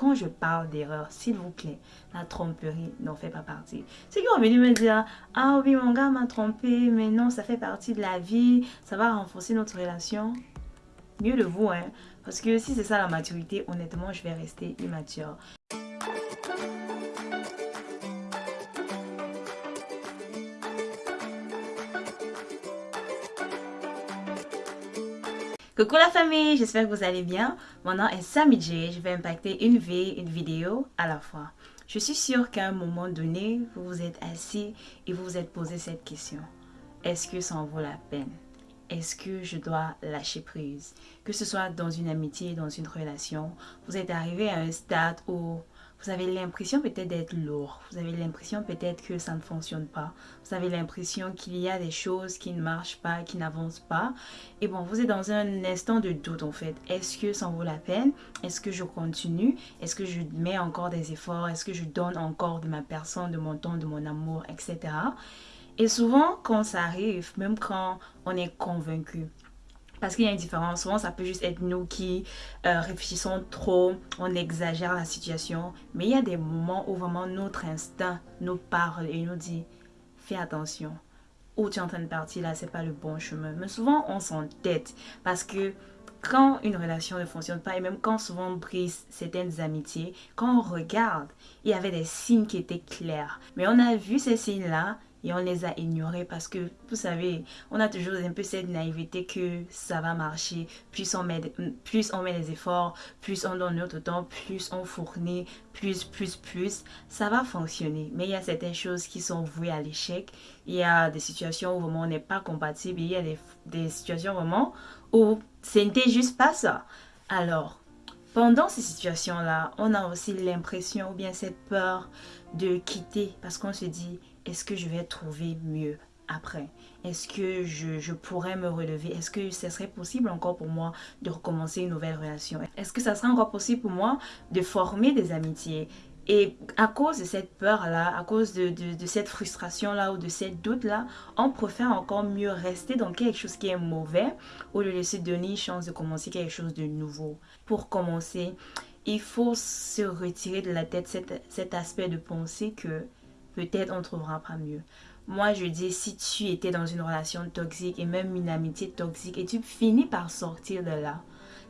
quand je parle d'erreur, s'il vous plaît, la tromperie n'en fait pas partie. Ceux qui ont venu me dire, ah oui, mon gars m'a trompé, mais non, ça fait partie de la vie, ça va renforcer notre relation. Mieux de vous, hein. Parce que si c'est ça la maturité, honnêtement, je vais rester immature. Coucou la famille, j'espère que vous allez bien. Mon nom est Sammy J. Je vais impacter une vie, une vidéo à la fois. Je suis sûre qu'à un moment donné, vous vous êtes assis et vous vous êtes posé cette question. Est-ce que ça en vaut la peine? Est-ce que je dois lâcher prise? Que ce soit dans une amitié, dans une relation, vous êtes arrivé à un stade où vous avez l'impression peut-être d'être lourd. Vous avez l'impression peut-être que ça ne fonctionne pas. Vous avez l'impression qu'il y a des choses qui ne marchent pas, qui n'avancent pas. Et bon, vous êtes dans un instant de doute en fait. Est-ce que ça en vaut la peine? Est-ce que je continue? Est-ce que je mets encore des efforts? Est-ce que je donne encore de ma personne, de mon temps, de mon amour, etc. Et souvent, quand ça arrive, même quand on est convaincu, parce qu'il y a une différence. Souvent, ça peut juste être nous qui euh, réfléchissons trop, on exagère la situation. Mais il y a des moments où vraiment notre instinct nous parle et nous dit fais attention. Où tu es en train de partir là, c'est pas le bon chemin. Mais souvent, on s'entête parce que quand une relation ne fonctionne pas et même quand souvent on brise certaines amitiés, quand on regarde, il y avait des signes qui étaient clairs. Mais on a vu ces signes-là et on les a ignorés parce que, vous savez, on a toujours un peu cette naïveté que ça va marcher. Plus on met, plus on met les efforts, plus on donne notre temps, plus on fournit, plus, plus, plus, ça va fonctionner. Mais il y a certaines choses qui sont vouées à l'échec. Il y a des situations où vraiment on n'est pas compatible. Il y a des, des situations vraiment où ce n'était juste pas ça. Alors, pendant ces situations-là, on a aussi l'impression ou bien cette peur de quitter parce qu'on se dit est-ce que je vais trouver mieux après? Est-ce que je, pourrais me relever? Est-ce que ce serait possible encore pour moi de recommencer une nouvelle relation? Est-ce que ça serait encore possible pour moi de former des amitiés? Et à cause de cette peur-là, à cause de, de cette frustration-là ou de cette doute-là, on préfère encore mieux rester dans quelque chose qui est mauvais ou de laisser donner une chance de commencer quelque chose de nouveau. Pour commencer, il faut se retirer de la tête cet, cet aspect de pensée que peut-être on trouvera pas mieux. Moi, je dis, si tu étais dans une relation toxique et même une amitié toxique et tu finis par sortir de là,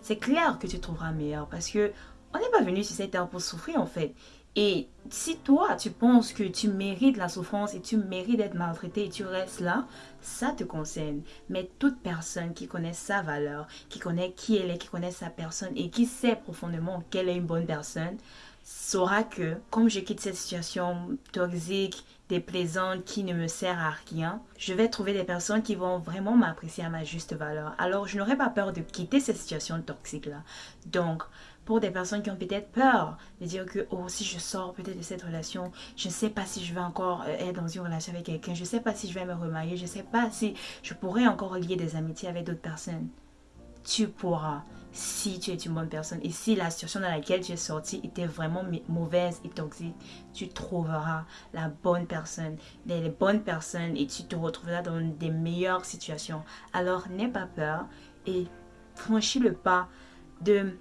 c'est clair que tu trouveras meilleur parce que on n'est pas venu sur cette terre pour souffrir en fait. Et si toi, tu penses que tu mérites la souffrance et tu mérites d'être maltraité et tu restes là, ça te concerne. Mais toute personne qui connaît sa valeur, qui connaît qui elle est, qui connaît sa personne et qui sait profondément qu'elle est une bonne personne, saura que comme je quitte cette situation toxique, déplaisante, qui ne me sert à rien, je vais trouver des personnes qui vont vraiment m'apprécier à ma juste valeur. Alors, je n'aurai pas peur de quitter cette situation toxique-là. Donc, pour des personnes qui ont peut-être peur de dire que, oh, si je sors peut-être de cette relation, je ne sais pas si je vais encore euh, être dans une relation avec quelqu'un, je ne sais pas si je vais me remarier, je ne sais pas si je pourrais encore lier des amitiés avec d'autres personnes. Tu pourras si tu es une bonne personne et si la situation dans laquelle tu es sorti était vraiment mauvaise et toxique, tu trouveras la bonne personne, les, bonnes personnes et tu te retrouveras dans des meilleures situations. Alors n'aie pas peur et franchis le pas de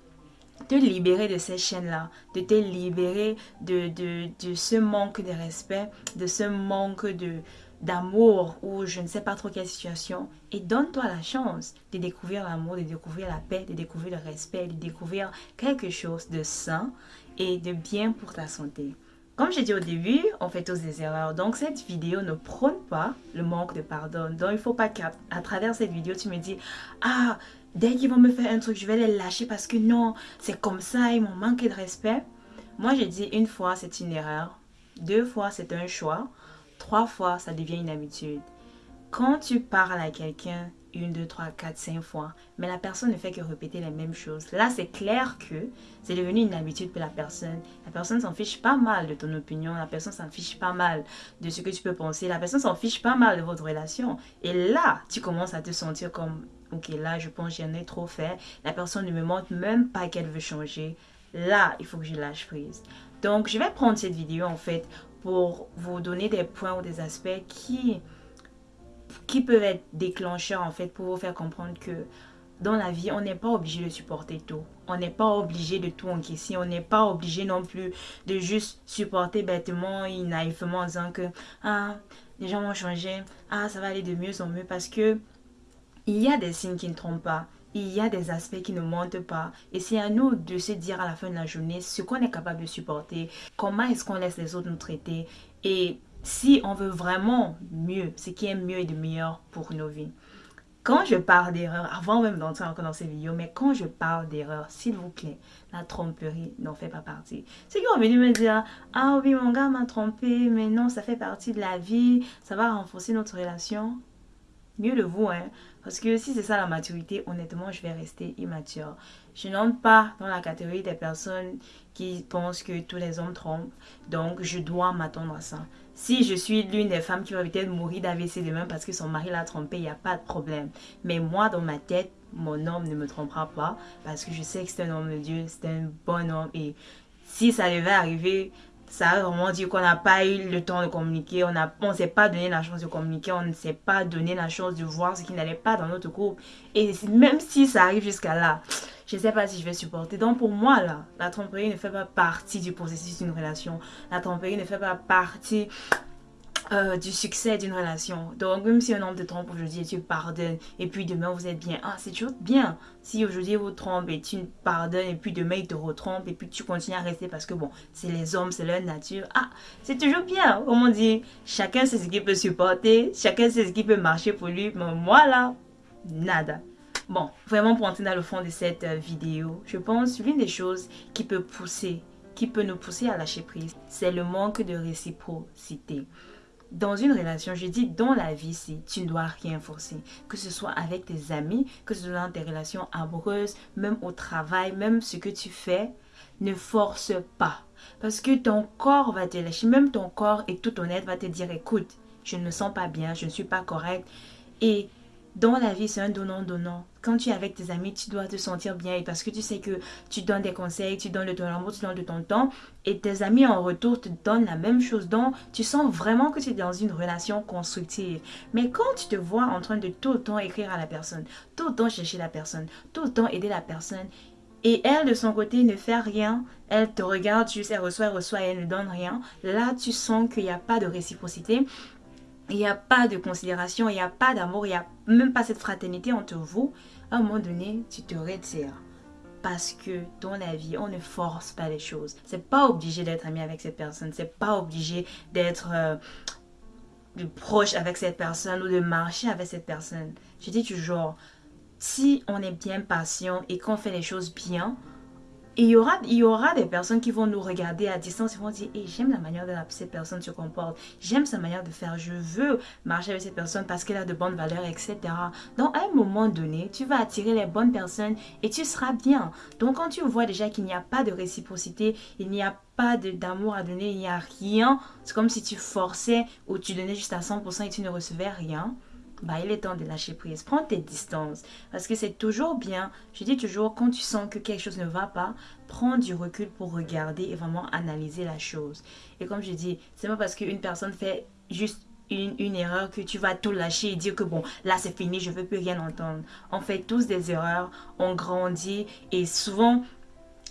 te libérer de ces chaînes-là, de te libérer de, ce manque de respect, de ce manque de, d'amour ou je ne sais pas trop quelle situation et donne-toi la chance de découvrir l'amour, de découvrir la paix, de découvrir le respect, de découvrir quelque chose de sain et de bien pour ta santé. Comme j'ai dit au début, on fait tous des erreurs. Donc cette vidéo ne prône pas le manque de pardon. Donc il ne faut pas qu'à travers cette vidéo, tu me dis « Ah, dès qu'ils vont me faire un truc, je vais les lâcher parce que non, c'est comme ça, ils m'ont manqué de respect. » Moi, j'ai dit une fois, c'est une erreur. Deux fois, c'est un choix. Trois fois, ça devient une habitude. Quand tu parles à quelqu'un une, deux, trois, quatre, cinq fois, mais la personne ne fait que répéter les mêmes choses. Là, c'est clair que c'est devenu une habitude pour la personne. La personne s'en fiche pas mal de ton opinion, la personne s'en fiche pas mal de ce que tu peux penser, la personne s'en fiche pas mal de votre relation. Et là, tu commences à te sentir comme, ok, là, je pense j'en ai trop fait. La personne ne me montre même pas qu'elle veut changer. Là, il faut que je lâche prise. Donc, je vais prendre cette vidéo en fait pour vous donner des points ou des aspects qui, peuvent être déclencheurs en fait pour vous faire comprendre que dans la vie, on n'est pas obligé de supporter tout. On n'est pas obligé de tout encaisser. On n'est pas obligé non plus de juste supporter bêtement et naïvement en disant que ah, les gens vont changer, ah, ça va aller de mieux en mieux parce que il y a des signes qui ne trompent pas. Il y a des aspects qui ne montent pas. Et c'est à nous de se dire à la fin de la journée ce qu'on est capable de supporter, comment est-ce qu'on laisse les autres nous traiter et si on veut vraiment mieux, ce qui est mieux et de meilleur pour nos vies. Quand je parle d'erreur, avant même d'entrer encore dans ces vidéos, mais quand je parle d'erreur, s'il vous plaît, la tromperie n'en fait pas partie. Ceux qui vont venir me dire, ah oui, mon gars m'a trompé, mais non, ça fait partie de la vie, ça va renforcer notre relation. Mieux de vous, hein. Parce que si c'est ça la maturité, honnêtement, je vais rester immature. Je n'entre pas dans la catégorie des personnes qui pensent que tous les hommes trompent. Donc, je dois m'attendre à ça. Si je suis l'une des femmes qui va peut-être mourir d'AVC demain parce que son mari l'a trompé, il n'y a pas de problème. Mais moi, dans ma tête, mon homme ne me trompera pas parce que je sais que c'est un homme de Dieu, c'est un bon homme. Et si ça devait arriver, ça veut vraiment dire qu'on n'a pas eu le temps de communiquer, on ne s'est pas donné la chance de communiquer, on ne s'est pas donné la chance de voir ce qui n'allait pas dans notre groupe. Et même si ça arrive jusqu'à là, je ne sais pas si je vais supporter. Donc pour moi, là, la tromperie ne fait pas partie du processus d'une relation. La tromperie ne fait pas partie euh, du succès d'une relation. Donc, même si un homme te trompe aujourd'hui et tu pardonnes, et puis demain vous êtes bien, ah, c'est toujours bien. Si aujourd'hui vous trompe et tu pardonnes, et puis demain il te retrompe, et puis tu continues à rester parce que bon, c'est les hommes, c'est leur nature, ah, c'est toujours bien. Comme on dit, chacun sait ce qu'il peut supporter, chacun sait ce qui peut marcher pour lui, mais moi là, nada. Bon, vraiment pour entrer dans le fond de cette euh, vidéo, je pense l'une des choses qui peut pousser, qui peut nous pousser à lâcher prise, c'est le manque de réciprocité dans une relation, je dis dans la vie, si tu ne dois rien forcer, que ce soit avec tes amis, que ce soit dans tes relations amoureuses, même au travail, même ce que tu fais, ne force pas. Parce que ton corps va te lâcher, même ton corps est tout honnête, va te dire, écoute, je ne me sens pas bien, je ne suis pas correct. Et dans la vie, c'est un donnant-donnant. Quand tu es avec tes amis, tu dois te sentir bien parce que tu sais que tu donnes des conseils, tu donnes de ton amour, tu donnes de ton temps et tes amis en retour te donnent la même chose. Donc, tu sens vraiment que tu es dans une relation constructive. Mais quand tu te vois en train de tout le temps écrire à la personne, tout le temps chercher la personne, tout le temps aider la personne, et elle, de son côté, ne fait rien. Elle te regarde, tu sais, reçoit, reçoit et elle ne donne rien. Là, tu sens qu'il n'y a pas de réciprocité il n'y a pas de considération, il n'y a pas d'amour, il n'y a même pas cette fraternité entre vous, à un moment donné, tu te retires. Parce que dans la vie, on ne force pas les choses. C'est pas obligé d'être ami avec cette personne. C'est pas obligé d'être euh, proche avec cette personne ou de marcher avec cette personne. Je dis toujours, si on est bien patient et qu'on fait les choses bien, il y, aura, il y aura des personnes qui vont nous regarder à distance et vont dire hey, J'aime la manière dont cette personne se comporte, j'aime sa manière de faire, je veux marcher avec cette personne parce qu'elle a de bonnes valeurs, etc. Donc, à un moment donné, tu vas attirer les bonnes personnes et tu seras bien. Donc, quand tu vois déjà qu'il n'y a pas de réciprocité, il n'y a pas d'amour à donner, il n'y a rien, c'est comme si tu forçais ou tu donnais juste à 100% et tu ne recevais rien bah, il est temps de lâcher prise. Prends tes distances. Parce que c'est toujours bien. Je dis toujours, quand tu sens que quelque chose ne va pas, prends du recul pour regarder et vraiment analyser la chose. Et comme je dis, c'est pas parce qu'une personne fait juste une, une, erreur que tu vas tout lâcher et dire que bon, là c'est fini, je veux plus rien entendre. On fait tous des erreurs, on grandit et souvent,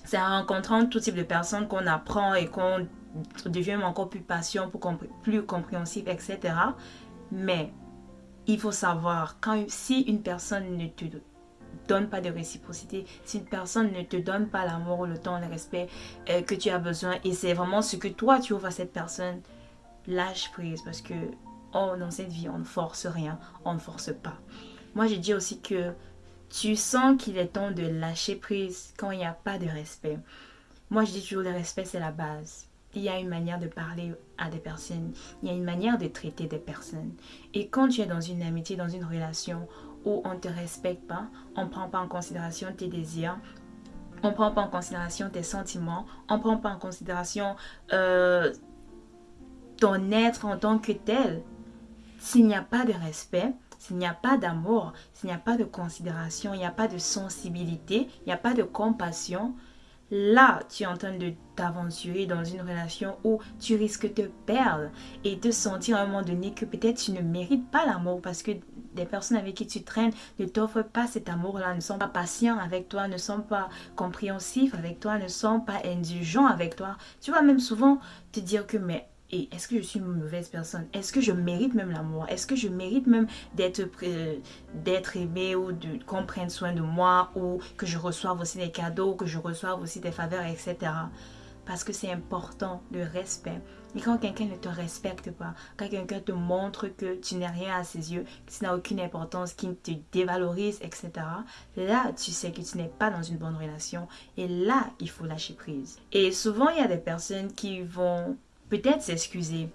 c'est en rencontrant tout type de personnes qu'on apprend et qu'on devient encore plus patient, plus compréhensif, etc. Mais il faut savoir, quand, si une personne ne te donne pas de réciprocité, si une personne ne te donne pas l'amour, le temps, le respect euh, que tu as besoin, et c'est vraiment ce que toi tu offres à cette personne, lâche prise parce que oh, dans cette vie, on ne force rien, on ne force pas. Moi, j'ai dit aussi que tu sens qu'il est temps de lâcher prise quand il n'y a pas de respect. Moi, je dis toujours le respect, c'est la base il y a une manière de parler à des personnes, il y a une manière de traiter des personnes. Et quand tu es dans une amitié, dans une relation où on ne te respecte pas, on ne prend pas en considération tes désirs, on ne prend pas en considération tes sentiments, on ne prend pas en considération euh, ton être en tant que tel, s'il n'y a pas de respect, s'il n'y a pas d'amour, s'il n'y a pas de considération, il n'y a pas de sensibilité, il n'y a pas de compassion, là, tu es en train de t'aventurer dans une relation où tu risques de te perdre et te sentir à un moment donné que peut-être tu ne mérites pas l'amour parce que des personnes avec qui tu traînes ne t'offrent pas cet amour-là, ne sont pas patients avec toi, ne sont pas compréhensifs avec toi, ne sont pas indulgents avec toi. Tu vas même souvent te dire que mais et est-ce que je suis une mauvaise personne? Est-ce que je mérite même l'amour? Est-ce que je mérite même d'être euh, d'être aimé ou qu'on prenne soin de moi ou que je reçoive aussi des cadeaux, que je reçoive aussi des faveurs, etc. Parce que c'est important, le respect. Et quand quelqu'un ne te respecte pas, quand quelqu'un te montre que tu n'es rien à ses yeux, que tu n'as aucune importance, qu'il te dévalorise, etc., là, tu sais que tu n'es pas dans une bonne relation. Et là, il faut lâcher prise. Et souvent, il y a des personnes qui vont peut-être s'excuser.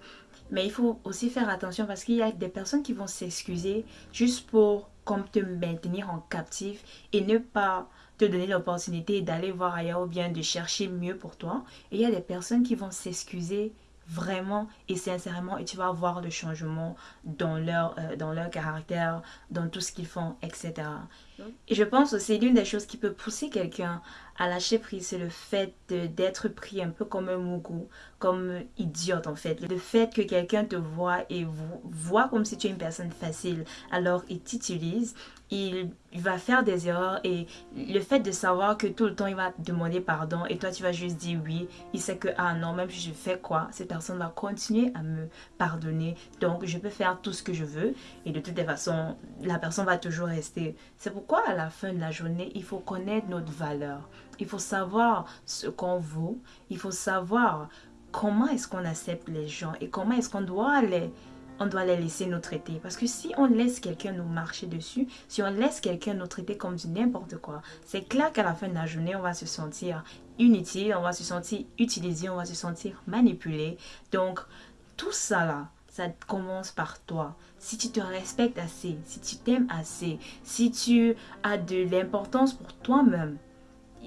Mais il faut aussi faire attention parce qu'il y a des personnes qui vont s'excuser juste pour comme te maintenir en captif et ne pas te donner l'opportunité d'aller voir ailleurs ou bien de chercher mieux pour toi. Et il y a des personnes qui vont s'excuser vraiment et sincèrement et tu vas voir le changement dans leur, euh, dans leur caractère, dans tout ce qu'ils font, etc. Et je pense aussi l'une des choses qui peut pousser quelqu'un à lâcher prise, c'est le fait d'être pris un peu comme un mougou, comme idiote en fait. Le fait que quelqu'un te voit et voit comme si tu es une personne facile, alors il t'utilise, il, va faire des erreurs et le fait de savoir que tout le temps il va demander pardon et toi tu vas juste dire oui, il sait que ah non, même si je fais quoi, cette personne va continuer à me pardonner. Donc je peux faire tout ce que je veux et de toutes les façons, la personne va toujours rester. C'est pourquoi à la fin de la journée, il faut connaître notre valeur. Il faut savoir ce qu'on vaut. Il faut savoir comment est-ce qu'on accepte les gens et comment est-ce qu'on doit les, on doit les laisser nous traiter. Parce que si on laisse quelqu'un nous marcher dessus, si on laisse quelqu'un nous traiter comme du n'importe quoi, c'est clair qu'à la fin de la journée, on va se sentir inutile, on va se sentir utilisé, on va se sentir manipulé. Donc, tout ça là, ça commence par toi. Si tu te respectes assez, si tu t'aimes assez, si tu as de l'importance pour toi-même,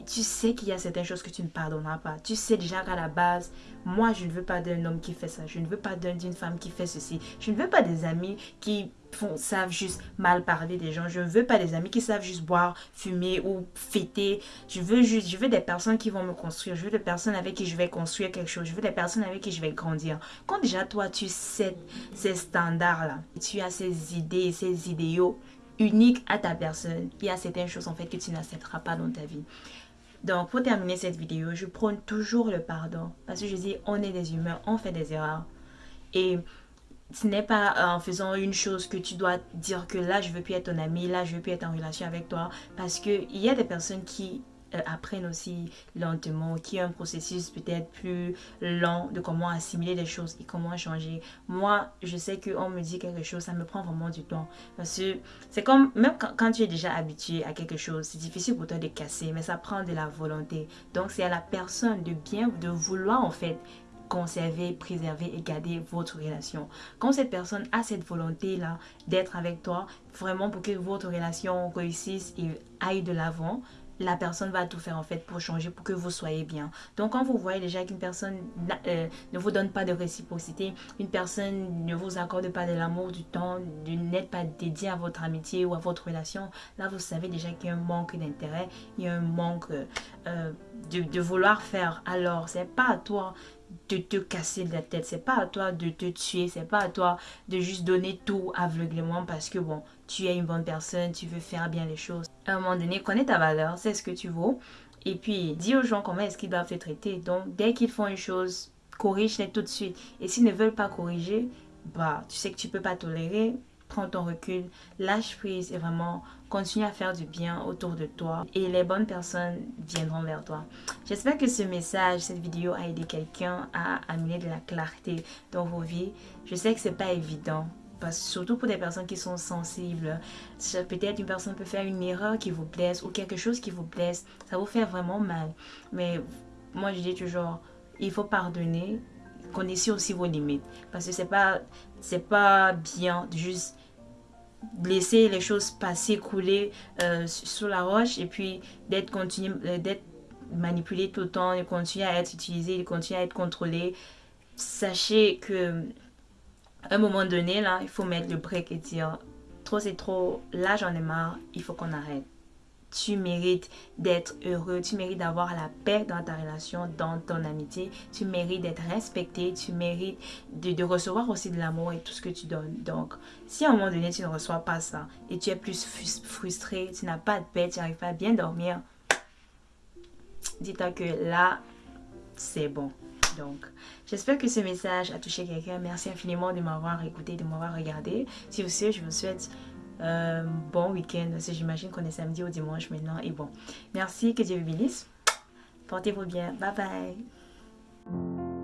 tu sais qu'il y a certaines choses que tu ne pardonneras pas. Tu sais déjà qu'à la base, moi, je ne veux pas d'un homme qui fait ça. Je ne veux pas d'une femme qui fait ceci. Je ne veux pas des amis qui savent juste mal parler des gens. Je ne veux pas des amis qui savent juste boire, fumer ou fêter. Je veux juste, je veux des personnes qui vont me construire. Je veux des personnes avec qui je vais construire quelque chose. Je veux des personnes avec qui je vais grandir. Quand déjà toi, tu sais ces standards-là, tu as ces idées, ces idéaux uniques à ta personne, il y a certaines choses en fait que tu n'accepteras pas dans ta vie. Donc, pour terminer cette vidéo, je prône toujours le pardon. Parce que je dis, on est des humains, on fait des erreurs. Et ce n'est pas en faisant une chose que tu dois dire que là, je veux plus être ton ami, là, je veux plus être en relation avec toi. Parce qu'il y a des personnes qui apprennent aussi lentement, qui a un processus peut-être plus lent de comment assimiler les choses et comment changer. Moi, je sais qu'on me dit quelque chose, ça me prend vraiment du temps. Parce que c'est comme, même quand, tu es déjà habitué à quelque chose, c'est difficile pour toi de casser, mais ça prend de la volonté. Donc, c'est à la personne de bien, de vouloir en fait conserver, préserver et garder votre relation. Quand cette personne a cette volonté-là d'être avec toi, vraiment pour que votre relation réussisse et aille de l'avant, la personne va tout faire en fait pour changer, pour que vous soyez bien. Donc quand vous voyez déjà qu'une personne euh, ne vous donne pas de réciprocité, une personne ne vous accorde pas de l'amour, du temps, n'êtes pas dédié à votre amitié ou à votre relation, là vous savez déjà qu'il y a un manque d'intérêt, il y a un manque euh, de, de, vouloir faire. Alors c'est pas à toi de te casser la tête, c'est pas à toi de te tuer, c'est pas à toi de juste donner tout aveuglément parce que bon, tu es une bonne personne, tu veux faire bien les choses. À un moment donné, connais ta valeur, c'est ce que tu vaux. Et puis, dis aux gens comment est-ce qu'ils doivent te traiter. Donc, dès qu'ils font une chose, corrige-les tout de suite. Et s'ils ne veulent pas corriger, bah, tu sais que tu peux pas tolérer, prends ton recul, lâche prise et vraiment continue à faire du bien autour de toi et les bonnes personnes viendront vers toi. J'espère que ce message, cette vidéo a aidé quelqu'un à amener de la clarté dans vos vies. Je sais que c'est pas évident parce, surtout pour des personnes qui sont sensibles. Peut-être une personne peut faire une erreur qui vous plaise ou quelque chose qui vous plaise. Ça vous fait vraiment mal. Mais moi, je dis toujours, il faut pardonner. Connaissez aussi vos limites. Parce que c'est pas, c'est pas bien de juste laisser les choses passer, couler euh, sur la roche et puis d'être euh, d'être manipulé tout le temps, de continuer à être utilisé, de continuer à être contrôlé. Sachez que un moment donné, là, il faut mettre le break et dire trop c'est trop, là j'en ai marre, il faut qu'on arrête. Tu mérites d'être heureux, tu mérites d'avoir la paix dans ta relation, dans ton amitié, tu mérites d'être respecté, tu mérites de, recevoir aussi de l'amour et tout ce que tu donnes. Donc, si à un moment donné tu ne reçois pas ça et tu es plus frustré, tu n'as pas de paix, tu n'arrives pas à bien dormir, dis-toi que là, c'est bon. Donc, j'espère que ce message a touché quelqu'un. Merci infiniment de m'avoir écouté, de m'avoir regardé. Si vous je vous souhaite euh, bon week-end, j'imagine qu'on est samedi ou dimanche maintenant. Et bon, merci, que Dieu vous bénisse. Portez-vous bien. Bye bye.